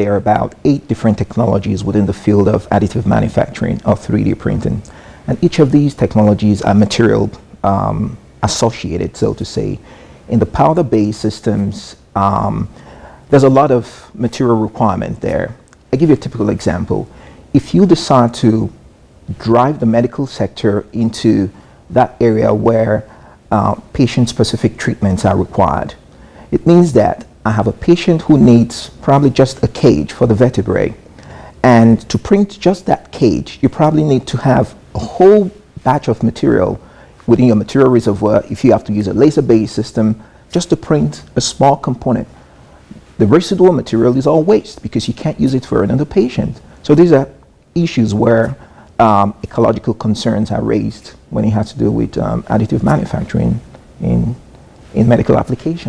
there are about eight different technologies within the field of additive manufacturing or 3D printing. And each of these technologies are material um, associated, so to say. In the powder-based systems, um, there's a lot of material requirement there. i give you a typical example. If you decide to drive the medical sector into that area where uh, patient-specific treatments are required, it means that I have a patient who needs probably just a cage for the vertebrae. And to print just that cage, you probably need to have a whole batch of material within your material reservoir if you have to use a laser-based system just to print a small component. The residual material is all waste because you can't use it for another patient. So these are issues where um, ecological concerns are raised when it has to do with um, additive manufacturing in, in medical applications.